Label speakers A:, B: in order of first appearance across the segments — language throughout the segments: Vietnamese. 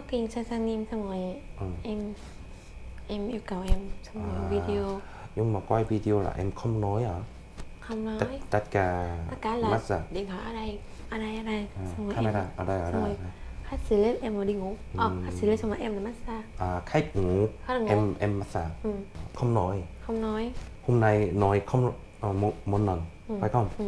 A: talking sasanim xong rồi
B: Ừ.
A: em em yêu cầu em xong rồi
B: À.
A: video.
B: nhưng mà quay video là em không nói hả?
A: Không nói.
B: Tất, tất cả
A: tất cả là
B: massage
A: điện thoại ở đây ở đây ở đây.
B: À,
A: xong rồi
B: camera
A: em
B: ở đây ở đây
A: rồi khách xử lý em rồi đi ngủ. Ờ
B: Ừ.
A: khách xử lý xong rồi em là massage.
B: À, khách ngủ.
A: Khách ngủ.
B: Em em massage.
A: Ừ.
B: không nói.
A: Không nói.
B: Hôm nay nói không ờ, một, một lần
A: Ừ.
B: phải không?
A: Ừ.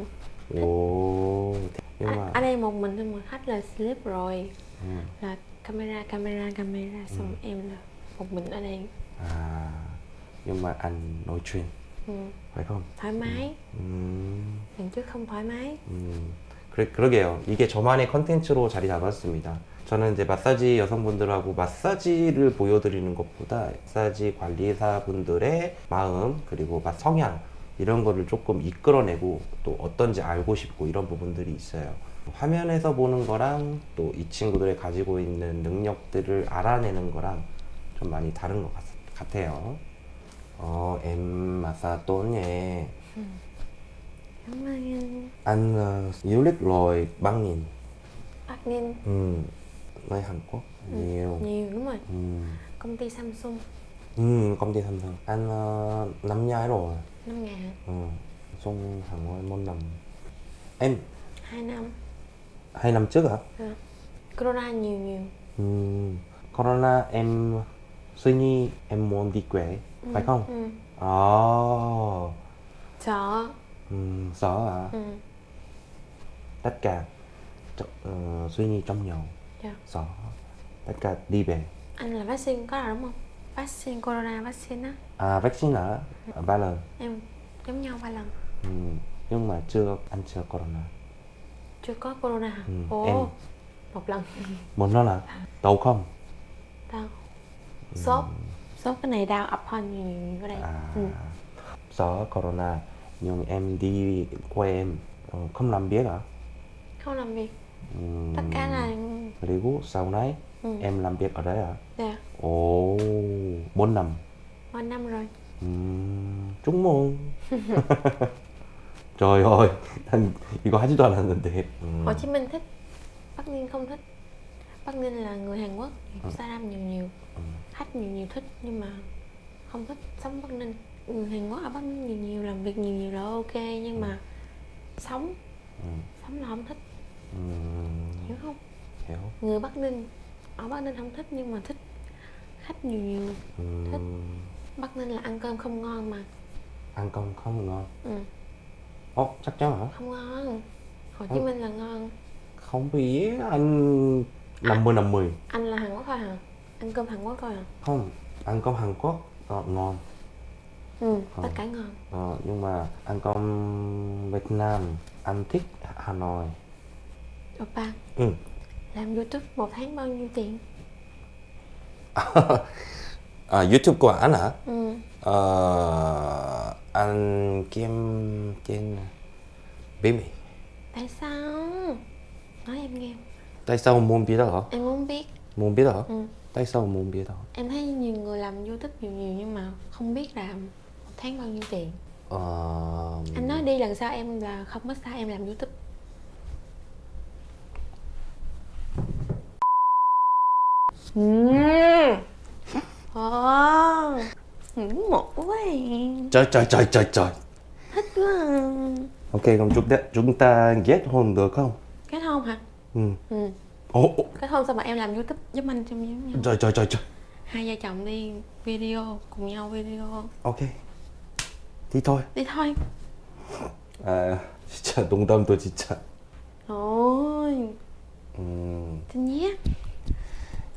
B: ồ nhưng
A: ở,
B: mà
A: ở đây một mình xong rồi khách là sleep rồi
B: ừ.
A: là camera camera camera xong
B: Ừ.
A: em là một mình ở đây
B: à nhưng mà anh nói chuyện
A: ừ.
B: phải không
A: thoải mái
B: 음,
A: lần trước không thoải mái
B: 음, 그래, 그러게요. 이게 저만의 컨텐츠로 자리 잡았습니다. 저는 이제 마사지 여성분들하고 마사지를 보여드리는 것보다 마사지 관리사분들의 마음 그리고 막 성향 이런 거를 조금 이끌어내고 또 어떤지 알고 싶고 이런 부분들이 있어요. 화면에서 보는 거랑 또 이 친구들이 가지고 있는 능력들을 알아내는 거랑 좀 많이 다른 것 같, 같아요. 어,
A: anh? Bắc Ninh
B: Ừ. Nơi Hàn Quốc nhiều.
A: nhiều đúng rồi
B: Ừ.
A: công ty Samsung
B: Ừ, công ty Samsung. Anh ờ, năm nhái rồi.
A: năm ngàn hả?
B: Ừ. Xong hàng ngôi môn năm. Em
A: hai năm
B: hai năm trước hả?
A: Ờ. corona nhiều nhiều
B: Ừ. Corona em suy nghĩ em muốn đi quê, phải không?
A: ừ.
B: Ồ.
A: sợ
B: Ừ, sợ hả?
A: ừ.
B: Tất cả ờ, suy nghĩ trong nhau.
A: Dạ.
B: Sợ. Tất cả đi về.
A: anh là vaccine có rồi đúng không vaccine corona vaccine á
B: À, vaccine hả? Ba lần.
A: em giống nhau ba lần
B: Ừ. Nhưng mà chưa anh chưa corona
A: chưa có corona hả
B: Ừ,
A: ồ
B: em.
A: một lần
B: Một lần hả? Đau không?
A: đau sốt sốt cái này đau ập hơn nhiều, nhiều ở đây
B: À,
A: ừ.
B: sợ corona nhưng em đi quê em ờ, không làm biết hả?
A: không làm việc
B: Ừ.
A: tất cả là
B: 그리고 sau này
A: ừ.
B: em làm việc ở đấy hả?
A: dạ
B: Ồ, 4 năm.
A: ba năm rồi
B: 음, 쪽몽. trời ơi, 난 이거 하지도 않았는데. 음.
A: Hồ Chí Minh thích Bắc Ninh không thích Bắc Ninh là người Hàn Quốc
B: Ừ.
A: Saram nhiều nhiều
B: Ừ.
A: khách nhiều nhiều thích nhưng mà không thích sống Bắc Ninh người Hàn Quốc ở Bắc Ninh nhiều nhiều làm việc nhiều nhiều là ok nhưng mà sống
B: Ừ.
A: sống là không thích
B: 음,
A: hiểu không
B: hiểu.
A: người Bắc Ninh ở Bắc Ninh không thích nhưng mà thích khách nhiều nhiều
B: 음,
A: Bắc Ninh là ăn cơm không ngon mà
B: ăn cơm không ngon.
A: ừ,
B: Ồ, chắc chắn hả?
A: không ngon Hồ Chí
B: Ừ.
A: Minh là ngon
B: Không biết, anh 50 50.
A: anh là Hàn Quốc thôi hả ăn cơm Hàn Quốc thôi hả
B: Không, ăn cơm Hàn Quốc ờ, ngon.
A: ừ,
B: Ờ.
A: tất cả ngon
B: Ờ, nhưng mà ăn cơm Việt Nam anh thích Hà Nội.
A: Oppa
B: Ừ.
A: làm YouTube một tháng bao nhiêu tiền
B: à, YouTube của anh hả?
A: ừ.
B: Ờ, anh kiếm trên bí mật.
A: tại sao nói em nghe
B: Tại sao muốn biết hả?
A: em muốn biết
B: Muốn biết hả?
A: ừ.
B: Tại sao muốn biết hả?
A: em thấy nhiều người làm youtube nhiều nhiều nhưng mà không biết làm một tháng bao nhiêu tiền
B: Ờ,
A: anh nói đi lần sau em là không có sao em làm youtube ừ. Ồ, ngưỡng mộ quá à.
B: trời trời trời trời trời.
A: thích quá à.
B: Ok, 그럼 chúng ta, chúng ta kết hôn được không?
A: kết hôn hả
B: Ừ.
A: ừ
B: Ồ, ồ,
A: kết hôn sao mà em làm youtube giúp anh trong giống nhau
B: trời trời trời trời.
A: hai vợ chồng đi video cùng nhau video
B: Ok. Đi thôi.
A: đi thôi
B: 아, 진짜 농담도 진짜.
A: ôi
B: 음,
A: xin nhé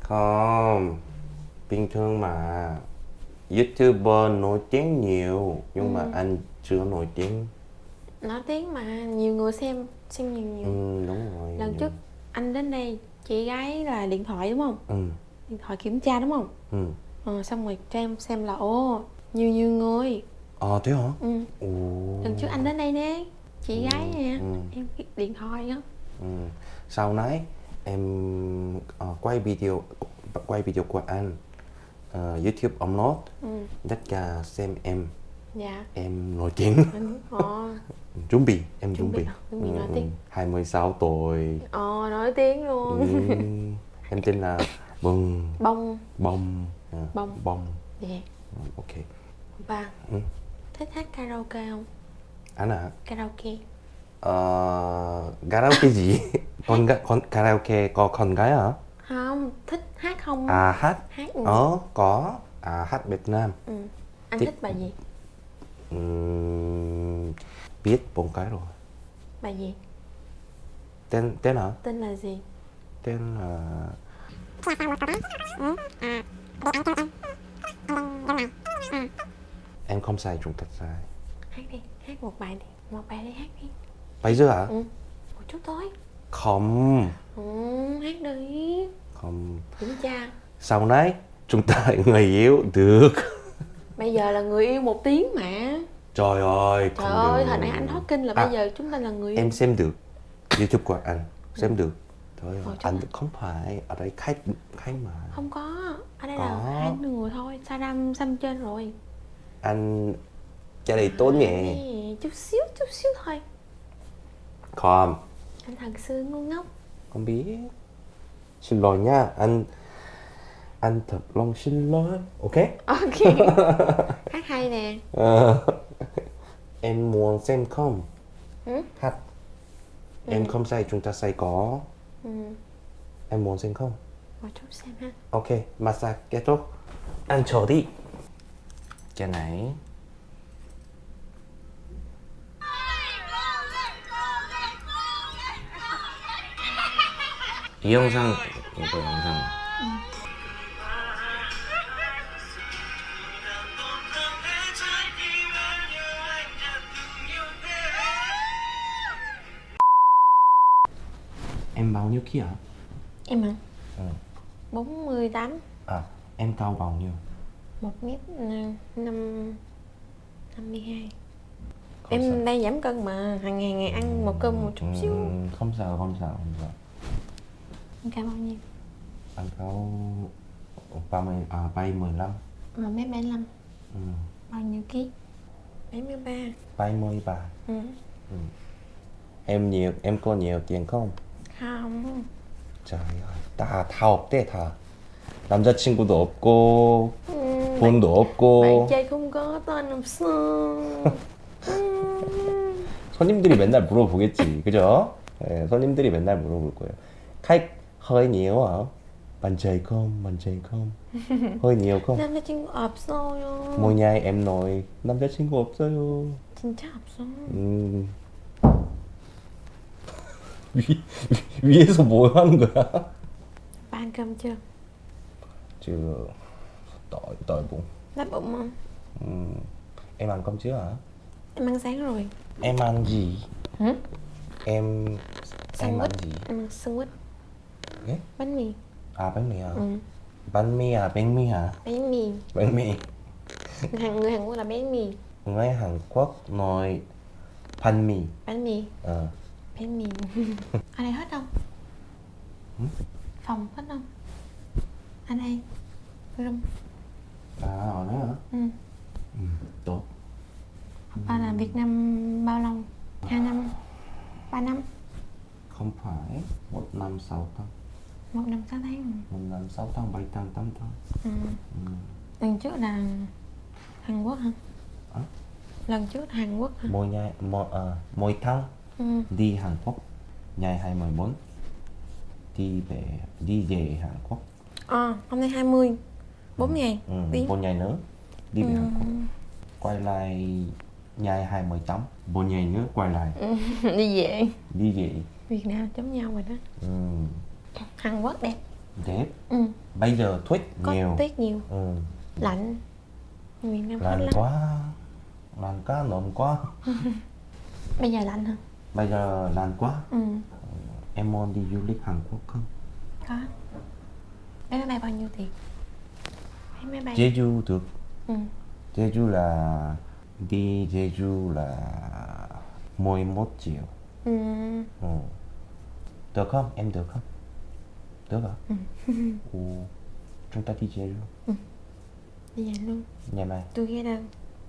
B: không. Bình thường mà. YouTuber nổi tiếng nhiều nhưng mà anh chưa nổi tiếng.
A: nói tiếng mà nhiều người xem xem nhiều nhiều
B: Ừ, đúng rồi.
A: lần trước anh đến đây chị gái là điện thoại đúng không
B: Ừ,
A: điện thoại kiểm tra đúng không
B: ừ.
A: ờ, xong rồi cho em xem là ô nhiều nhiều người
B: À, thế hả?
A: ừ.
B: Ồ.
A: lần trước anh đến đây nè chị
B: Ừ,
A: gái nè
B: ừ.
A: em điện thoại á
B: Ừ. Sau này em ờ, quay video quay video của anh Ờ, YouTube upload
A: ừ.
B: tất cả xem em.
A: Dạ.
B: Em nổi tiếng.
A: Ờ.
B: Chuẩn bị em
A: Chuẩn bị
B: bị.
A: à? Chuẩn bị nổi tiếng.
B: 26 tuổi.
A: Ờ nổi tiếng luôn.
B: Ừ, em tên là bông
A: bông.
B: Bông. À,
A: Bông.
B: bông.
A: Dạ.
B: Ừ, ok.
A: Ba
B: Ừ.
A: thích hát karaoke không?
B: Anh à
A: karaoke.
B: Ờ, karaoke gì? Con, con karaoke có con gái hả
A: không thích hát không?
B: À hát.
A: Hát ừ.
B: ờ có. À hát Việt Nam.
A: Ừ. anh
B: Thì-
A: thích bài gì?
B: Ừm, biết bốn cái rồi.
A: Bài gì?
B: Tên tên hả?
A: Tên là gì?
B: Tên là em không sai chúng ta sai.
A: Hát đi hát một bài đi. Một bài đi hát đi.
B: Bây giờ hả?
A: Ừ. một chút thôi
B: không?
A: Ừ, hát đi.
B: Không.
A: Kiểm tra.
B: Sau này chúng ta người yêu được.
A: Bây giờ là người yêu một tiếng mà.
B: Trời ơi
A: trời ơi hồi nãy anh thoát kinh là
B: À,
A: bây giờ chúng ta là người yêu.
B: Em xem được youtube của anh. Xem được. Trời ơi,
A: Ôi,
B: anh không phải. Ở đây khách khách mà.
A: Không có. Ở đây
B: Có.
A: là hai người thôi. Saddam xăm trên rồi.
B: Anh cha này tốt nhẹ
A: chút xíu chút xíu thôi.
B: Không
A: anh thật sự ngu ngốc.
B: Không biết xin lỗi nha anh anh thật lòng xin lỗi ok?
A: Ok. Hát hay nè.
B: Ờ, em muốn xem không?
A: Ừ?
B: hát. Em không say chúng ta say có.
A: Ừ.
B: em muốn xem không?
A: Một chút xem ha.
B: Ok massage kết thúc. Ăn chờ đi. Cái này 이 영상 이거 영상 em bao nhiêu kia
A: em hả
B: ừ.
A: 48
B: à em cao bao nhiêu
A: một mét năm năm mươi hai
B: Không sao.
A: em đang giảm cân mà hàng ngày ngày ăn một cơm một chút xíu
B: Ừ, không sao không sao không sao
A: em cao bao nhiêu
B: anh ba mươi à bay mười lăm
A: một mét bảy mươi
B: ừ.
A: bao nhiêu ký bảy mươi ba
B: bay mươi ba
A: ừ.
B: em nhiều em có nhiều tiền không
A: không
B: trời ơi 다 다 없대 다 남자친구도 없고
A: ừ.
B: 돈도 없고
A: trai không có tên làm sao ừ.
B: 손님들이 맨날 물어보겠지 그죠? 예, 손님들이 맨날 물어볼 거예요 khách hơi nhiều hả bạn trai không bạn trai không hơi nhiều không
A: nam 친구 없어요
B: 뭐냐 em nói 남자친구 없어요
A: 진짜 없어
B: 음. 위, 위에서 뭐 하는 거야?
A: ba ăn cơm chưa
B: chứ tội tội bụng
A: đói bụng không
B: Ừm, em ăn cơm chưa hả
A: em ăn sáng rồi
B: em ăn gì
A: hả
B: em em
A: Sandwich.
B: ăn gì
A: em ăn sandwich
B: 예?
A: bánh mì.
B: À bánh mì hả?
A: Ừ.
B: bánh mì à? Bánh mì hả?
A: Bánh mì.
B: Bánh mì.
A: Hàng người Hàn Quốc là bánh mì.
B: Người Hàn Quốc nói bánh mì.
A: Bánh mì.
B: Ờ.
A: Bánh mì. Ở đây hết không? Phòng hết không? Ở đây. Room.
B: À ở đó hả?
A: Ừ.
B: ừ, tốt
A: ba làm Việt Nam bao lâu hai năm ba năm
B: không phải một năm sáu tháng
A: một năm sáu tháng
B: một năm sáu tháng bảy tháng tám tháng
A: ừ.
B: ừ.
A: lần trước là Hàn Quốc hả
B: Hả?
A: lần trước Hàn Quốc hả
B: mỗi ngày mỗi, ờ, mỗi tháng
A: ừ.
B: đi Hàn Quốc ngày 24 đi về đi về Hàn Quốc
A: à, hôm nay 20 4 ngày
B: ừ,
A: đi
B: một ngày nữa đi về
A: ừ.
B: Hàn Quốc quay lại ngày 28 một ngày nữa quay lại
A: Ừ. đi về
B: đi về
A: Việt Nam giống nhau rồi đó
B: ừ.
A: Hàn Quốc đẹp.
B: Đẹp
A: ừ.
B: bây giờ tuyết
A: có
B: nhiều.
A: Tuyết nhiều.
B: Ừ.
A: lạnh. Việt Nam
B: lạnh quá. Lạnh quá nồm quá.
A: Bây giờ lạnh hả
B: bây giờ lạnh quá.
A: Ừ.
B: Em muốn đi du lịch Hàn Quốc không?
A: Có. Vé máy bay bao nhiêu tiền? Vé máy bay.
B: Jeju được.
A: Ừ.
B: Jeju là đi Jeju là 11 triệu.
A: Ừ.
B: ừ. được không? Em được không được hả ừ. chúng ta đi Jeju
A: đi về luôn.
B: Ngày mai.
A: Tôi ghé đâu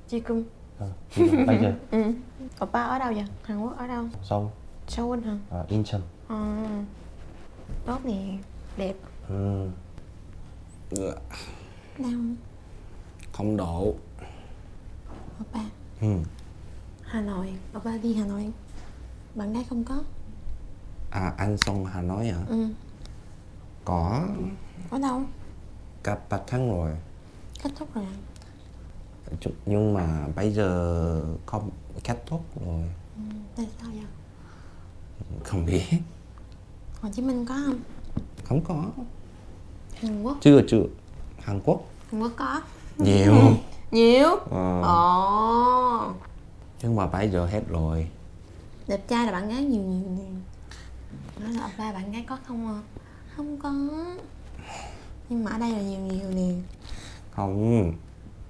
A: chi cung
B: ừ. đâu? bây giờ.
A: Ừ. Oppa ở đâu vậy? Hàn Quốc ở đâu?
B: Sau
A: Seoul hả?
B: À, Incheon.
A: À, tốt nè. Đẹp.
B: Ừ.
A: Đau không?
B: độ.
A: Oppa
B: ừ.
A: Hà Nội. Oppa đi Hà Nội. Bạn gái không có.
B: À anh xong Hà Nội hả?
A: Ừ
B: có.
A: Có đâu.
B: Cả ba tháng rồi.
A: Kết thúc rồi
B: nhưng mà bây giờ không kết thúc rồi.
A: Ừ. Tại sao vậy?
B: không biết.
A: Hồ Chí Minh có không?
B: không có.
A: Hàn Quốc.
B: Chưa chưa. Hàn Quốc.
A: Hàn Quốc có.
B: Nhiều.
A: Nhiều.
B: Ờ.
A: Ồ.
B: Nhưng mà bây giờ hết rồi.
A: Đẹp trai là bạn gái nhiều nhiều nhiều. Nói là ba bạn gái có không à? Không có. Nhưng mà ở đây là nhiều nhiều nè.
B: Không.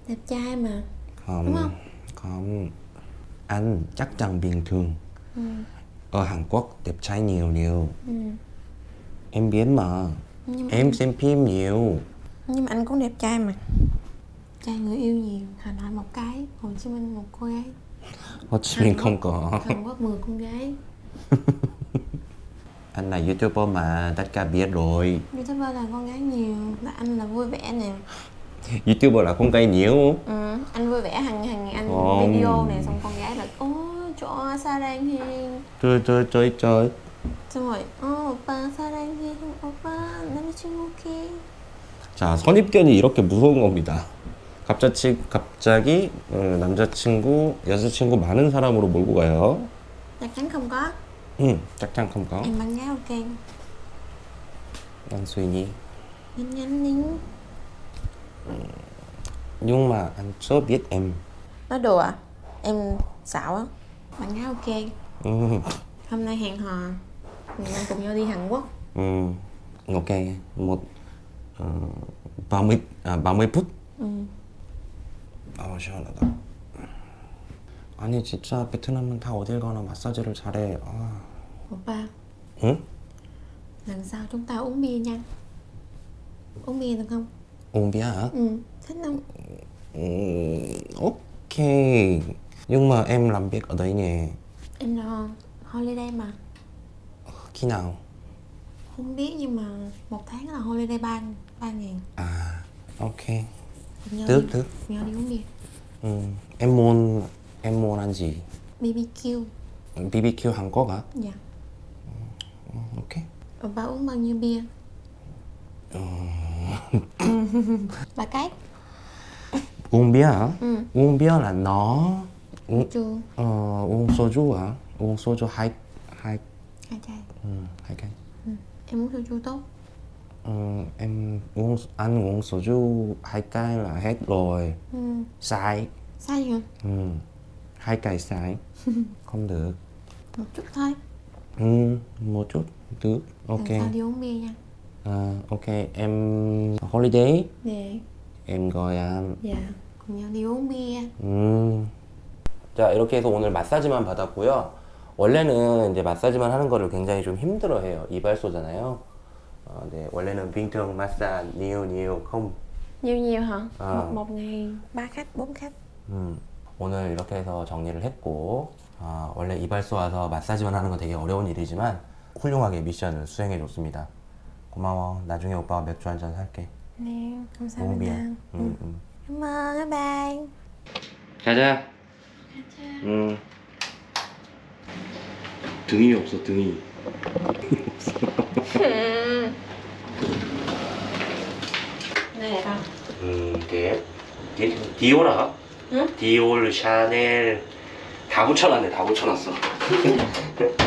A: Đẹp trai mà.
B: Không.
A: Đúng không?
B: không. Anh chắc chắn bình thường.
A: Ừ.
B: ở Hàn Quốc đẹp trai nhiều nhiều.
A: Ừ.
B: em biết mà.
A: Nhưng,
B: em xem phim nhiều.
A: Nhưng mà anh cũng đẹp trai mà. Trai người yêu nhiều. Hà Nội một cái Hồ Chí Minh một cô gái.
B: Hồ Chí Minh không có.
A: Hàn Quốc 10 con gái
B: anh là youtuber mà tất cả biết rồi
A: Youtuber là con gái nhiều Là anh là vui vẻ nè
B: youtuber là con gái nhiều
A: ừ. Anh vui vẻ hàng hàng ngày anh
B: Không.
A: video này Xong con gái là Ô chỗ sao đang hiền
B: trời trời trời trời
A: xong rồi 어 오빠 사랑해 오빠 남자친구 오케이
B: 자 선입견이 이렇게 무서운 겁니다 갑자기 갑자기 어, 남자친구 여자친구 많은 사람으로 몰고 가요
A: không có
B: 응 chắc chắn không có
A: em bạn gái ok
B: anh suy nghĩ
A: nhanh nhanh đi
B: nhưng mà anh chưa biết em
A: nói đùa à? em xạo á bạn gái ok
B: 음,
A: hôm nay hẹn hò ngày mai cùng nhau đi Hàn Quốc
B: 음, ok một 어, 30, 아, 30 phút
A: ừ.
B: 아 시원하다 아니 진짜 베트남은 다 어딜 가나 마사지를 잘해 아,
A: Vâng
B: ừ?
A: Lần sau chúng ta uống bia nha Uống bia được không?
B: Uống bia hả?
A: Ừ, thích không?
B: Ừ, ok Nhưng mà em làm việc ở đây nhỉ
A: Em là holiday mà
B: Khi nào?
A: Không biết nhưng mà một tháng là holiday 3, 3 ngàn
B: À, ok Được, được
A: Nhớ đi uống bia
B: Ừ, em muốn, em muốn ăn gì?
A: BBQ
B: BBQ Hàn Quốc hả?
A: Dạ
B: 음, ok
A: Opa uống bao nhiêu bia? ba cái
B: uống bia hả?
A: Ừ.
B: uống bia là nó uống,
A: chưa
B: ờ, uống soju hả? uống soju hai hai
A: hai chai
B: ừ, hai cái
A: ừ. em uống soju tốt
B: Ờ, em uống ăn uống soju hai cái là hết rồi
A: ừ.
B: sai
A: sai hả
B: ừ. hai cái sai không được
A: một chút thôi
B: ừ, một chút được ok
A: sau đi uống bia nha
B: Ờ, ok em holiday
A: 네
B: em gọi ăn
A: dạ cùng nhau đi uống bia
B: 음. 자 이렇게 해서 오늘 마사지만 받았고요. 원래는 이제 마사지만 하는 거를 굉장히 좀 힘들어해요. 이발소잖아요. 어, 네, 원래는 nhiều nhiều
A: hả
B: Ờ.
A: một, một ngày ba khách bốn khách
B: 음, 오늘 이렇게 해서 정리를 했고 아, 원래 이발소 와서 마사지만 하는 건 되게 어려운 일이지만 훌륭하게 미션을 수행해 줬습니다. 고마워. 나중에 오빠가 맥주 한잔 살게. bia.
A: đâu
B: 음, 음.
A: cảm ơn bye bye
B: 가자. 음. 등이 없어 등이.
A: nè con
B: 음, 네. 디, 디올아?
A: 응?
B: 디올, 샤넬 다 붙여놨네, 다 붙여놨어.